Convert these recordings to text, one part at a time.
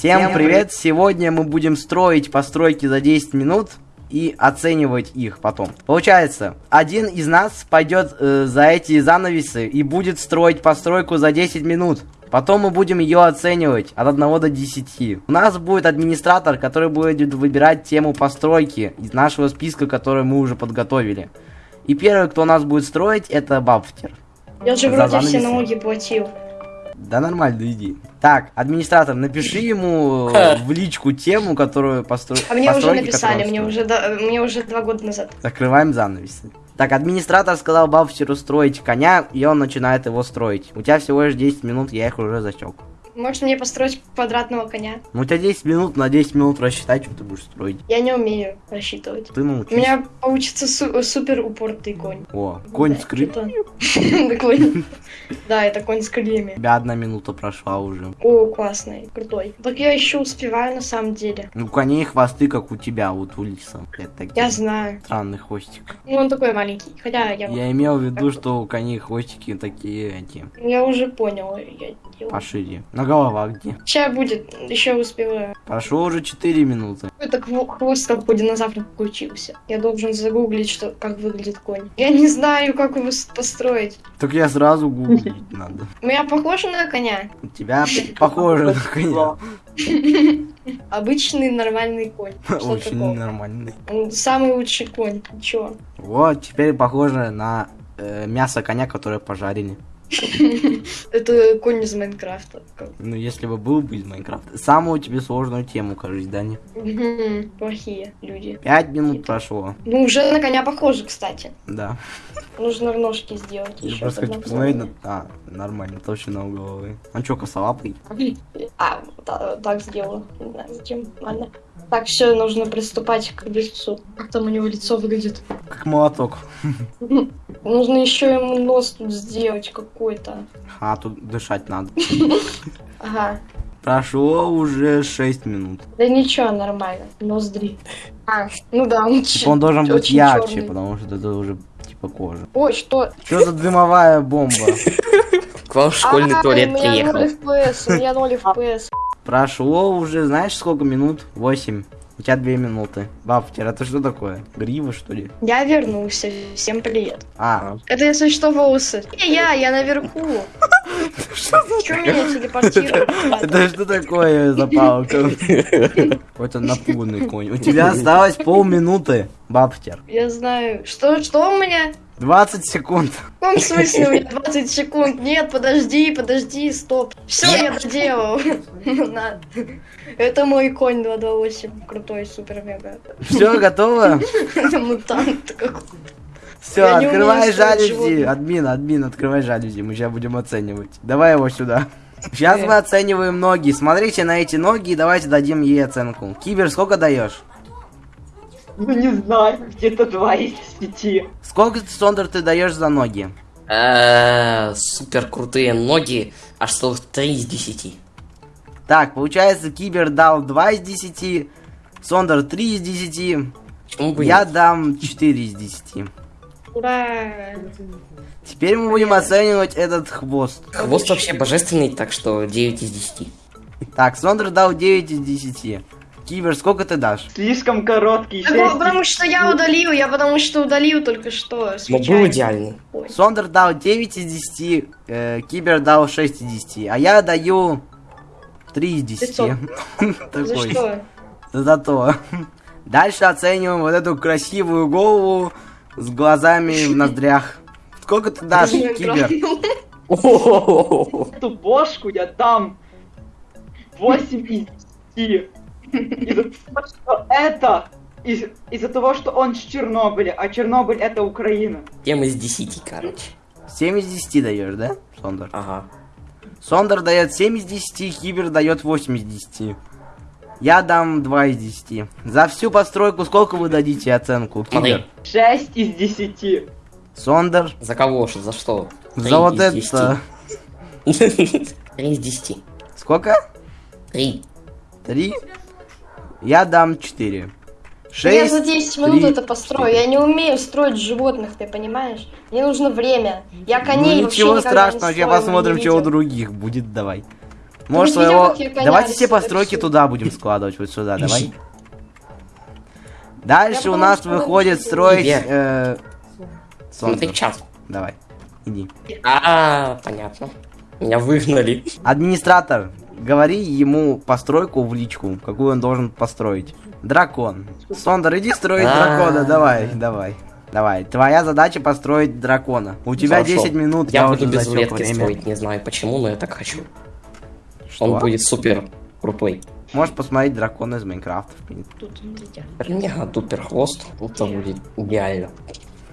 Всем привет! Сегодня мы будем строить постройки за 10 минут и оценивать их потом. Получается, один из нас пойдет э, за эти занавесы и будет строить постройку за 10 минут. Потом мы будем ее оценивать от 1 до 10. У нас будет администратор, который будет выбирать тему постройки из нашего списка, который мы уже подготовили. И первый, кто у нас будет строить, это Бафтер. Я же За вроде занавесы. все налоги платил. Да нормально, иди. Так, администратор, напиши ему э, в личку тему, которую постро... А мне уже написали, мне уже, да- мне уже два года назад. Закрываем занавесы. Так, администратор сказал Бафтеру строить коня, и он начинает его строить. У тебя всего лишь 10 минут, я их уже засек. Может мне построить квадратного коня? Ну, у тебя 10 минут, на 10 минут рассчитай, что ты будешь строить. Я не умею рассчитывать. Ты научись. У меня получится су- супер упортый конь. О, конь Да, с крыльями. Да, это конь с крыльями. Тебя одна минута прошла уже. О, классный, крутой. Так я еще успеваю на самом деле. У коней хвосты, как у тебя, вот у лиса. Я знаю. странный хвостик. Ну, он такой маленький. Хотя я, Я имел в виду, что у коней хвостики такие, эти, я уже понял. Пошире. На голова где? Сейчас будет, еще успеваю. Прошло уже 4 минуты. Это хво- хвост, как у динозавра получился. Я должен загуглить, что, как выглядит конь. Я не знаю, как его построить. Так я сразу гуглить надо. У меня похоже на коня. У тебя похоже на коня. Обычный нормальный конь. Очень нормальный. Он самый лучший конь. Чё? Вот, теперь похоже на э, мясо коня, которое пожарили. Это конь из Майнкрафта. Ну, если бы был бы из Майнкрафта. Самую тебе сложную тему, кажется, Дани. Плохие люди. Пять минут прошло. Ну, уже на коня похоже, кстати. Да. Нужно ножки сделать Я просто хочу посмотреть на... А, нормально, у головы. Он чё, косолапый? А, та- так сделаю. Не знаю, зачем. Ладно. Так, все, нужно приступать к лицу. Как там у него лицо выглядит? Как молоток. Нужно еще ему нос тут сделать какой-то. А, тут дышать надо. Ага. Прошло уже 6 минут. Да ничего, нормально. Ноздри. А, ну да, он, Типа он должен быть ярче, чёрный. потому что это уже типа кожа. Ой, что? Что за дымовая бомба? К вам в школьный А, туалет у меня приехал. 0 FPS, у меня 0 FPS. Прошло уже, знаешь, сколько минут? 8. У тебя 2 минуты. Бафтер, это что такое? Грива, что ли? Я вернулся. Всем привет. А, Это если что волосы. Не я, я наверху. Что меня телепортирует? это что такое за палка? Какой-то напуганный конь. У тебя осталось полминуты, Бафтер. Я знаю. Что, что у меня? 20 секунд. В каком смысле у меня 20 секунд? Нет, подожди, подожди, стоп. Все, я доделал. Ну. Это мой конь 228. Крутой, супер мега. Все, готово? Мутант какой. Все, Я открывай жалюзи. Админ, админ, открывай жалюзи. Мы сейчас будем оценивать. Давай его сюда. Сейчас мы оцениваем ноги. Смотрите на эти ноги и давайте дадим ей оценку. Кибер, сколько даешь? Ну не знаю, где-то 2 из 5. Сколько, Сондер, ты даешь за ноги? Э, Супер крутые ноги, аж целых 3 из 10. Так, получается, Кибер дал 2 из 10, Сондер 3 из 10, Почему бы я дам 4 из 10. Ура! Теперь мы будем оценивать этот хвост. Хвост вообще божественный, так что 9 из 10. Так, Сондер дал 9 из 10. Кибер, сколько ты дашь? Слишком короткий, 6 Так, Потому что я удалил, я потому что удалил только что. Но был идеальный. Ой. Сондер дал 9 из 10, э, Кибер дал 6 из 10, а я даю 3 из 10. За Такой. что? Зато. Дальше оцениваем вот эту красивую голову с глазами в ноздрях. Сколько ты дашь, Кибер? Эту бошку я дам 8 из 10. Из-за того, что это... из- Из-за того, что он с Чернобыля, а Чернобыль это Украина. 7 из 10, короче. 7 из 10 даешь, да, Сондер? Ага. Сондер дает 7 из 10, Кибер дает 8 из 10. Я дам 2 из 10. За всю постройку сколько вы дадите оценку, Кибер? Смотри. 6 из 10. Сондер? За кого? Что, за что? За вот это. 10. 3 из 10. Сколько? 3. 3? Я дам 4. Я за 6. 10 минут это построю. Я не умею строить животных, ты понимаешь? Мне нужно время. Я коней Ну ничего страшного, сейчас строила, посмотрим, что у других будет, давай. Можешь видел, своего... я коня Давайте все рисую? постройки туда будем складывать, вот сюда, давай. Дальше Я у нас что выходит рисую. строить... Э, Смотри Сондер. чат. Давай, иди. А, понятно. Меня выгнали. Администратор, говори ему постройку в личку, какую он должен построить. Дракон. Сондер, иди строить А. дракона, давай, давай. Давай, твоя задача построить дракона. У тебя Хорошо. 10 минут, Я я, буду без рулетки время. строить, не знаю почему, но я так хочу. Что? Он будет супер крутой. Можешь посмотреть дракона из Майнкрафта, в принципе. Тут, смотрите. Мега тупер хвост. Это будет идеально.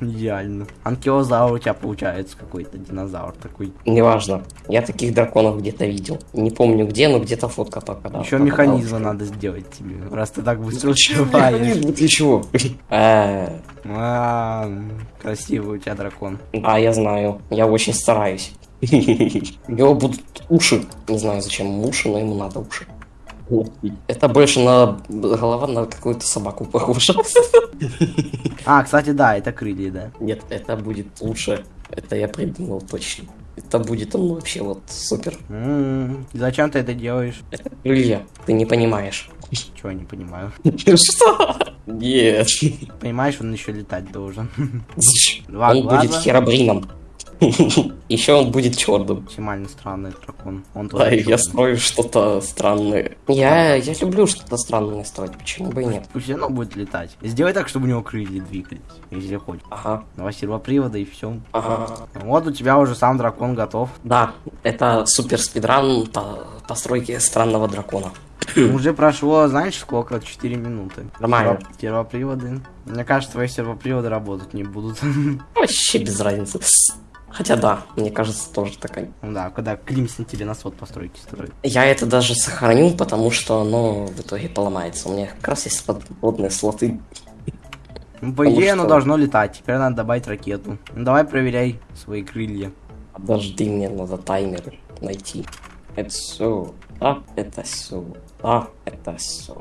Идеально. Анкилозавр у тебя получается какой-то динозавр такой. Неважно. Я таких драконов где-то видел. Не помню где, но где-то фотка попадала. Еще механизмы надо сделать тебе, раз ты так быстро успеваешь. механизм? Ты чего? Э, А, Красивый у тебя дракон. А, я знаю. Я очень стараюсь. У него будут уши. Не знаю, зачем ему уши, но ему надо уши. Это больше на голова на какую-то собаку похожа. А, кстати, да, это крылья, да. Нет, это будет лучше. Это я придумал точно. Это будет он вообще вот супер. М, Зачем ты это делаешь? Это крылья. Ты не понимаешь. Чего я не понимаю. Что? Нет. Понимаешь, он еще летать должен. Два Он будет глаза. Еще он будет черным. Максимально странный дракон. Он Да, я строю что-то странное. Я, я люблю что-то странное строить, почему бы и нет? Пусть оно будет летать. Сделай так, чтобы у него крылья двигались, если хочешь. Ага, Два сервопривода и все. ага. Вот у тебя уже сам дракон готов. Да, это супер спидран по постройке странного дракона. Уже прошло, знаешь, сколько? 4 минуты. Нормально. Серво- Сервоприводы. Мне кажется, твои сервоприводы работать не будут. Вообще без разницы. Хотя да, мне кажется, тоже такая. Ну да, когда Климсон тебе на сот постройки строит. Я это даже сохраню, потому что оно в итоге поломается. У меня как раз есть подводные слоты. По Потому идее, оно что- должно летать. Теперь надо добавить ракету. Ну, давай проверяй свои крылья. Подожди, мне надо таймер найти. Это все. Да, это все. Да, это все.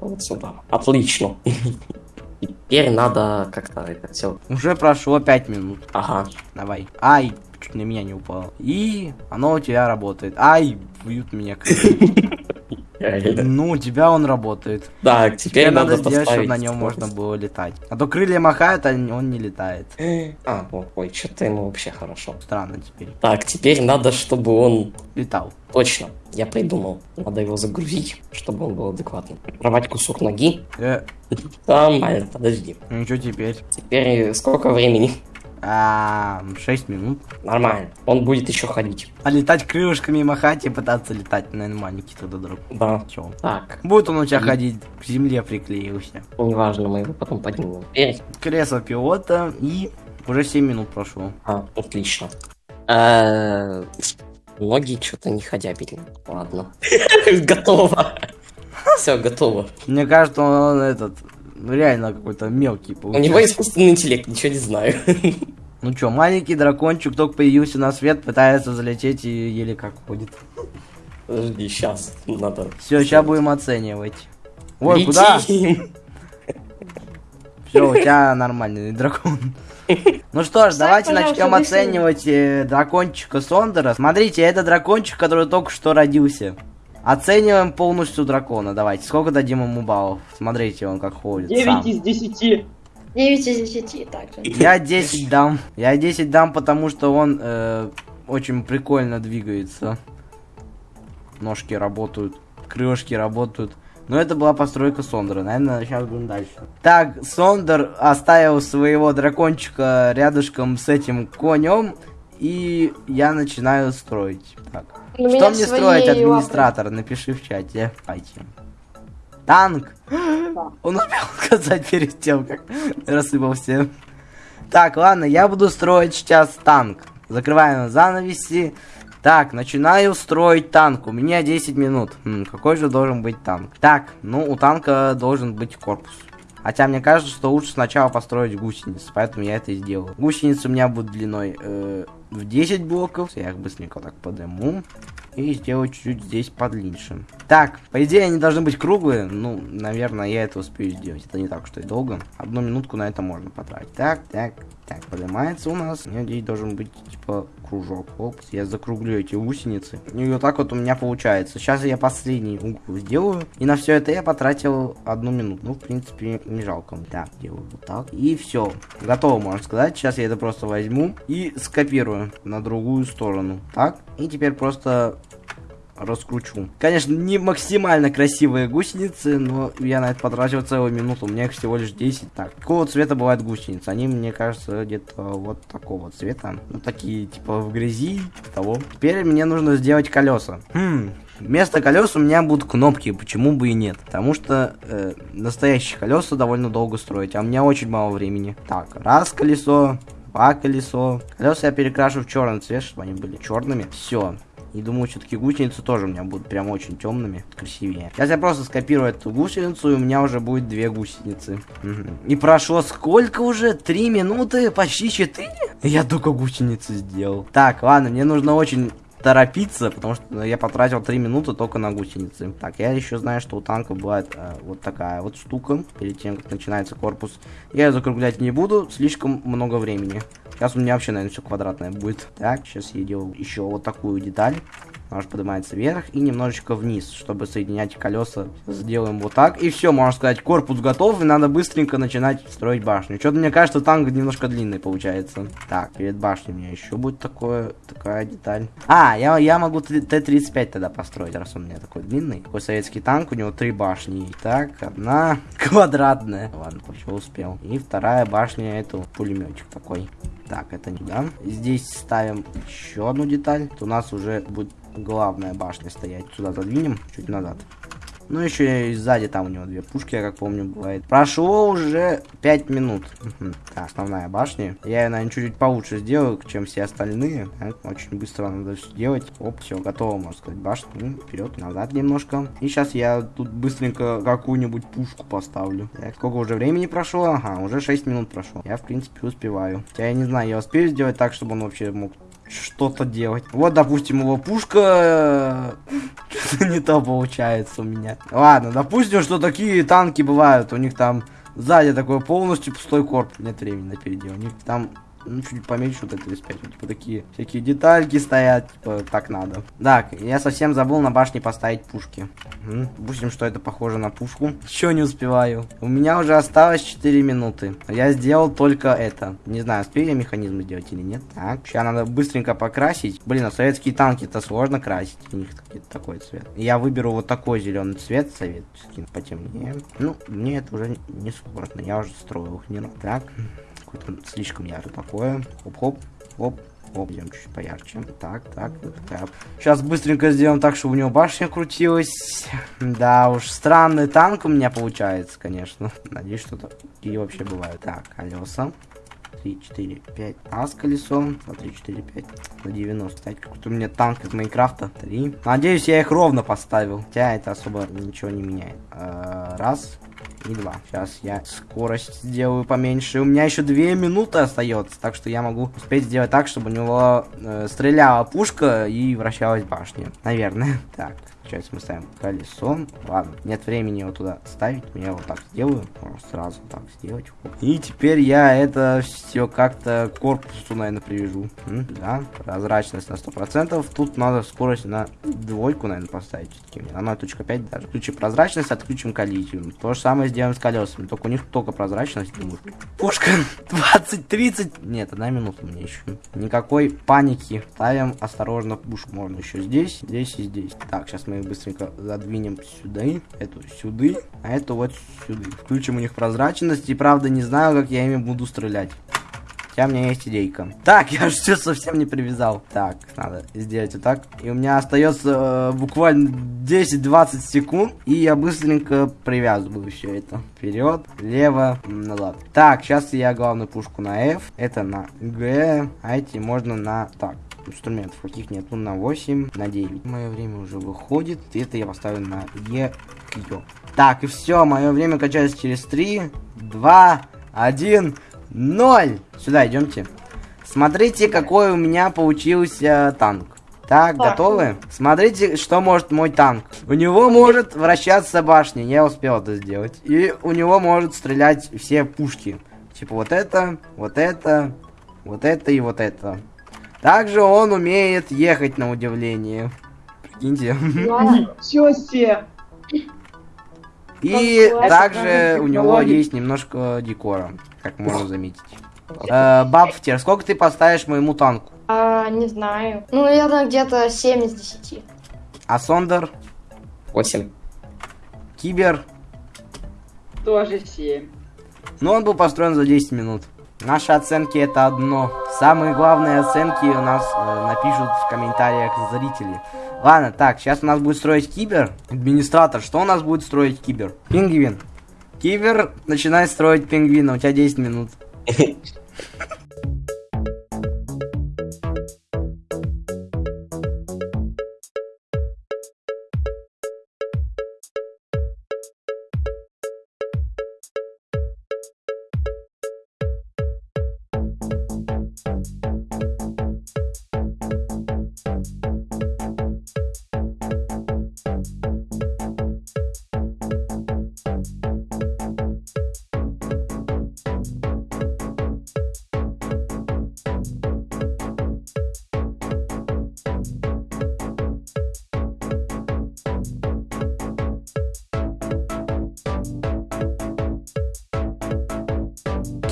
Вот сюда. Отлично. Теперь надо как-то это все. Уже прошло 5 минут. Ага. Давай. Ай, чуть на меня не упало. И оно у тебя работает. Ай, бьют меня. Ну, у тебя он работает. Так, теперь, Теперь надо надо сделать, чтобы на нем можно было летать. А то крылья махают, а он не летает. А, ой, что-то ему вообще хорошо. Странно теперь. Так, теперь надо, чтобы он... Летал. Точно, я придумал. Надо его загрузить, чтобы он был адекватным. Рвать кусок ноги. Э, Нормально, подожди. ну что теперь? Теперь сколько времени? А, 6 минут. Нормально. Он будет еще ходить. А летать крылышками махать и пытаться летать, наверное, маленький тогда друг. Да. Чё? Так, Будет он у тебя И- ходить, к земле приклеился. неважно, мы его потом поднимем. Кресло пилота и уже 7 минут прошло. А, отлично. Э, Ноги что-то не ходябельные. Ладно. Готово. Все, готово. Мне кажется, он, этот, ну реально какой-то мелкий У получается. него искусственный интеллект, ничего не знаю. Ну чё, маленький дракончик только появился на свет, пытается залететь и еле как ходит. Подожди, сейчас надо. Все, сейчас будем оценивать. Ой, Летим. куда? Все, у тебя нормальный дракон. Ну что ж, давайте начнем оценивать э, дракончика Сондера. Смотрите, это дракончик, который только что родился. Оцениваем полностью дракона. Давайте, сколько дадим ему баллов? Смотрите, он как ходит. 9 сам. из 10. 9 из 10, также. Я 10 дам. Я 10 дам, потому что он э, очень прикольно двигается. Ножки работают, крылышки работают. Но это была постройка Сондера. Наверное, сейчас будем дальше. Так, Сондер оставил своего дракончика рядышком с этим конем. И я начинаю строить. Так. Что мне строить, лапы. администратор? Напиши в чате. Давайте. Танк. Он успел сказать перед тем, как рассыпался. Так, ладно, я буду строить сейчас танк. Закрываем занавеси. Так, начинаю строить танк. У меня 10 минут. М, какой же должен быть танк? Так, ну у танка должен быть корпус. Хотя мне кажется, что лучше сначала построить гусеницы, поэтому я это и сделаю. Гусеницы у меня будут длиной э, в 10 блоков. Я их быстренько так подниму. И сделаю чуть-чуть здесь подлиннее. Так, по идее они должны быть круглые. Ну, наверное, я это успею сделать. Это не так уж и долго. Одну минутку на это можно потратить. Так, так, Так, поднимается у нас. У меня здесь должен быть, типа, кружок. Оп, я закруглю эти гусеницы. И вот так вот у меня получается. Сейчас я последний угол сделаю. И на все это я потратил одну минуту. Ну, в принципе, не жалко. Так, делаю вот так. И все. Готово, можно сказать. Сейчас я это просто возьму и скопирую на другую сторону. Так. И теперь просто раскручу. Конечно, не максимально красивые гусеницы, но я на это потратил целую минуту. У меня их всего лишь 10. Так, какого цвета бывают гусеницы? Они, мне кажется, где-то вот такого цвета. Ну, такие, типа, в грязи, того. Теперь мне нужно сделать колеса. Хм, Вместо колес у меня будут кнопки, почему бы и нет. Потому что э, настоящие колеса довольно долго строить, а у меня очень мало времени. Так, раз колесо, два колесо. Колеса я перекрашу в черный цвет, чтобы они были черными. Все. И думаю, все-таки гусеницы тоже у меня будут прям очень темными, красивее. Сейчас я просто скопирую эту гусеницу, и у меня уже будет две гусеницы. И прошло сколько уже? Три минуты? Почти четыре? Я только гусеницы сделал. Так, ладно, мне нужно очень торопиться, потому что я потратил 3 минуты только на гусеницы. Так, я еще знаю, что у танка бывает э, вот такая вот штука, перед тем, как начинается корпус. Я ее закруглять не буду, слишком много времени. Сейчас у меня вообще, наверное, все квадратное будет. Так, сейчас я делаю еще вот такую деталь. Нож поднимается вверх и немножечко вниз, чтобы соединять колеса. Сделаем вот так. И все, можно сказать, корпус готов. И надо быстренько начинать строить башню. Что-то мне кажется, танк немножко длинный получается. Так, перед башней у меня еще будет такое, такая деталь. А, я, я могу Т-35 тогда построить, раз он у меня такой длинный. Такой советский танк, у него три башни. Так, одна квадратная. Ладно, вообще успел. И вторая башня, это пулеметик такой. Так, это не да. Здесь ставим еще одну деталь. То у нас уже будет главная башня стоять. Сюда задвинем, чуть назад. Ну, еще и сзади там у него две пушки, я как помню, бывает. Прошло уже 5 минут. Так, основная башня. Я ее, наверное, чуть-чуть получше сделаю, чем все остальные. Очень быстро надо все делать. Оп, все, готово, можно сказать, башня. Ну, вперед, назад немножко. И сейчас я тут быстренько какую-нибудь пушку поставлю. Так, сколько уже времени прошло? Ага, уже 6 минут прошло. Я, в принципе, успеваю. Хотя я не знаю, я успею сделать так, чтобы он вообще мог что-то делать. Вот, допустим, его пушка не то получается у меня. Ладно, допустим, что такие танки бывают. У них там сзади такой полностью пустой корпус. Нет времени на передел. У них там ну, чуть поменьше вот это 35. Типа такие всякие детальки стоят, типа так надо. Так, я совсем забыл на башне поставить пушки. Угу. Допустим, что это похоже на пушку. Еще не успеваю. У меня уже осталось 4 минуты. Я сделал только это. Не знаю, успею я механизм сделать или нет. Так, сейчас надо быстренько покрасить. Блин, а советские танки это сложно красить. У них такой цвет. Я выберу вот такой зеленый цвет, советский, потемнее. Ну, мне это уже не сложно. Я уже строил их не Так какое-то слишком яркое такое. Хоп-хоп, хоп. Оп, идем чуть поярче. Так, так, так. Сейчас быстренько сделаем так, чтобы у него башня крутилась. Да уж, странный танк у меня получается, конечно. Надеюсь, что такие вообще бывают. Так, колеса. 3, 4, 5. А с колесом. 2, 3, 4, 5. На 90. Кстати, какой-то у меня танк из Майнкрафта. 3. Надеюсь, я их ровно поставил. Хотя это особо ничего не меняет. А, раз и два. Сейчас я скорость сделаю поменьше. У меня еще две минуты остается, так что я могу успеть сделать так, чтобы у него э, стреляла пушка и вращалась башня. Наверное. Так, Сейчас мы ставим колесо. Ладно, нет времени его туда ставить. Я вот так сделаю. Можно сразу так сделать. И теперь я это все как-то корпусу, наверное, привяжу. М да, прозрачность на 100%. Тут надо скорость на двойку, наверное, поставить. На 0.5 даже. Включим прозрачность, отключим коллизию. То же самое сделаем с колесами. Только у них только прозрачность. Думаю. Пушка 20-30. Нет, одна минута мне еще. Никакой паники. Ставим осторожно пушку. Можно еще здесь, здесь и здесь. Так, сейчас мы быстренько задвинем сюда, эту сюда, а эту вот сюда. Включим у них прозрачность, и правда не знаю, как я ими буду стрелять. Хотя у меня есть идейка. Так, я же все совсем не привязал. Так, надо сделать вот так. И у меня остается э, буквально 10-20 секунд. И я быстренько привязываю все это. Вперед, влево, назад. Так, сейчас я главную пушку на F. Это на G. А эти можно на... Так, инструментов каких нету на 8, на 9. Мое время уже выходит. Это я поставлю на Е. Так, и все, мое время качается через 3, 2, 1, 0. Сюда идемте. Смотрите, какой у меня получился танк. Так, так, готовы? Смотрите, что может мой танк. У него может вращаться башня, я успел это сделать. И у него может стрелять все пушки. Типа вот это, вот это, вот это и вот это. Также он умеет ехать на удивление. Прикиньте. Ничего себе! И также у него есть немножко декора, как можно заметить. Э, Бабфтер, сколько ты поставишь моему танку? А, не знаю. Ну, наверное, где-то 7 из 10. А Сондер, 8. Кибер, Тоже 7. ну он был построен за 10 минут. Наши оценки это одно. Самые главные оценки у нас э, напишут в комментариях зрители. Ладно, так, сейчас у нас будет строить Кибер. Администратор, что у нас будет строить Кибер? Пингвин. Кибер, начинай строить пингвина, у тебя 10 минут.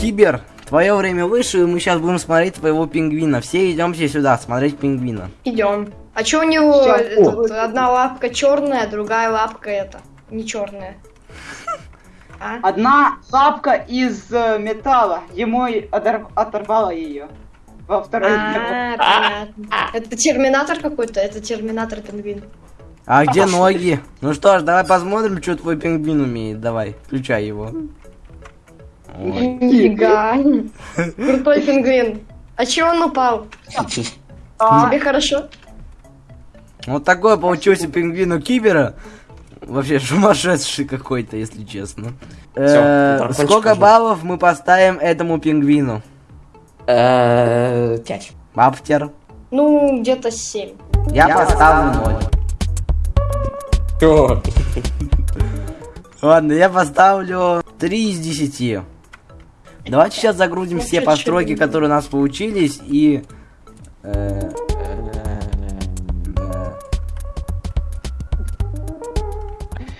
Кибер, твое время выше, и мы сейчас будем смотреть твоего пингвина. Все идемте сюда смотреть пингвина. Идем. А чё у него этот, одна лапка черная, другая лапка это не черная? А? Одна лапка из э, металла. Ему оторвало ее. Во второй А, понятно. Это терминатор какой-то, это терминатор пингвин. А где ноги? Ну что ж, давай посмотрим, что твой пингвин умеет. Давай, включай его. Нифига. Крутой пингвин. А чё он упал? Тебе хорошо? Вот такой получился пингвин у Кибера. Вообще сумасшедший какой-то, если честно. Э, Сколько баллов мы поставим этому пингвину? Э, 5. Бафтер. Ну, где-то 7. Я поставлю 0. Чё? Ладно, я поставлю 3 из 10. Давайте сейчас загрузим все постройки, которые у нас получились, и... э, э,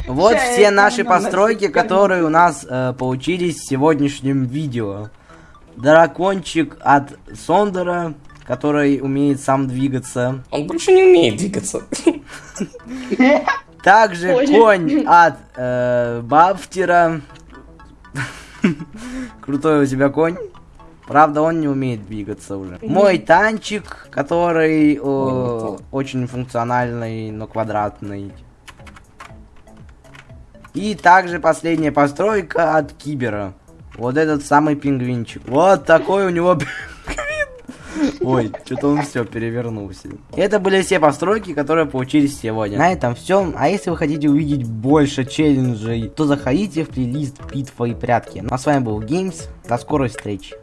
Вот все наши постройки, которые у нас э, получились в сегодняшнем видео. Дракончик от Сондера, который умеет сам двигаться. Он больше не умеет двигаться. Также конь от э, Бафтера. Крутой у тебя конь. Правда, он не умеет двигаться уже. Мой танчик, который э, очень функциональный, но квадратный. И также последняя постройка от Кибера. Вот этот самый пингвинчик. Вот такой у него. Ой, что-то он все перевернулся. Это были все постройки, которые получились сегодня. На этом все. А если вы хотите увидеть больше челленджей, то заходите в плейлист битва и прятки. Ну а с вами был Геймс. До скорой встречи.